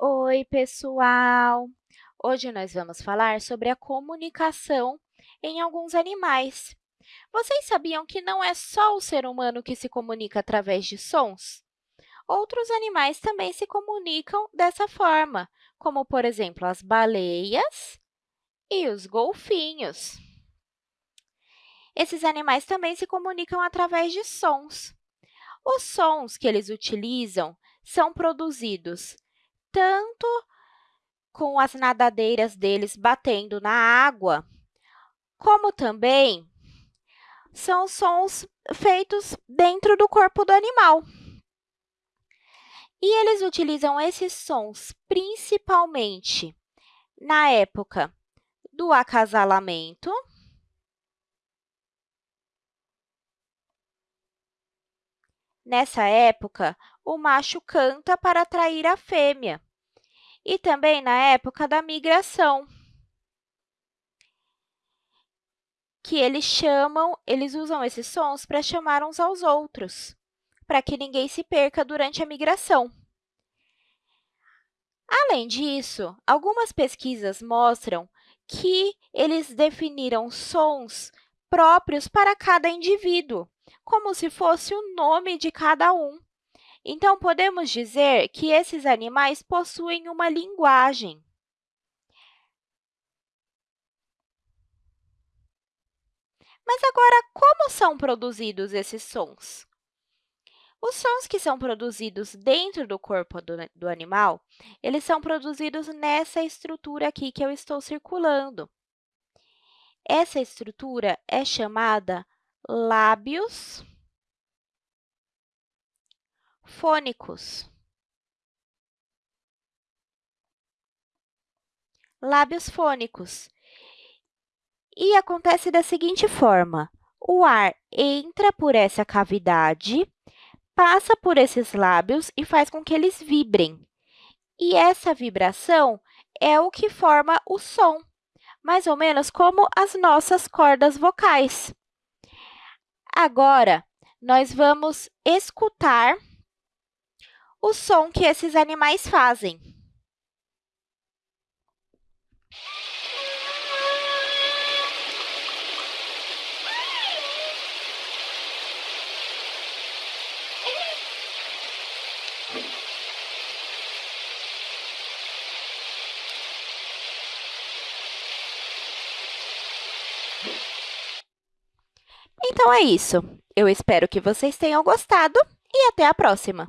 Oi, pessoal! Hoje nós vamos falar sobre a comunicação em alguns animais. Vocês sabiam que não é só o ser humano que se comunica através de sons? Outros animais também se comunicam dessa forma, como, por exemplo, as baleias e os golfinhos. Esses animais também se comunicam através de sons. Os sons que eles utilizam são produzidos tanto com as nadadeiras deles batendo na água, como também são sons feitos dentro do corpo do animal. E eles utilizam esses sons principalmente na época do acasalamento, Nessa época, o macho canta para atrair a fêmea, e também na época da migração, que eles chamam, eles usam esses sons para chamar uns aos outros, para que ninguém se perca durante a migração. Além disso, algumas pesquisas mostram que eles definiram sons próprios para cada indivíduo, como se fosse o nome de cada um. Então, podemos dizer que esses animais possuem uma linguagem. Mas agora, como são produzidos esses sons? Os sons que são produzidos dentro do corpo do, do, animal, eles são produzidos nessa estrutura aqui que eu estou circulando. Essa estrutura é chamada lábios fônicos. Lábios fônicos. E acontece da seguinte forma, o ar entra por essa cavidade, passa por esses lábios e faz com que eles vibrem. E essa vibração é o que forma o som, mais ou menos como as nossas cordas vocais. Agora, nós vamos escutar o som que esses animais fazem. Então, é isso. Eu espero que vocês tenham gostado e até a próxima!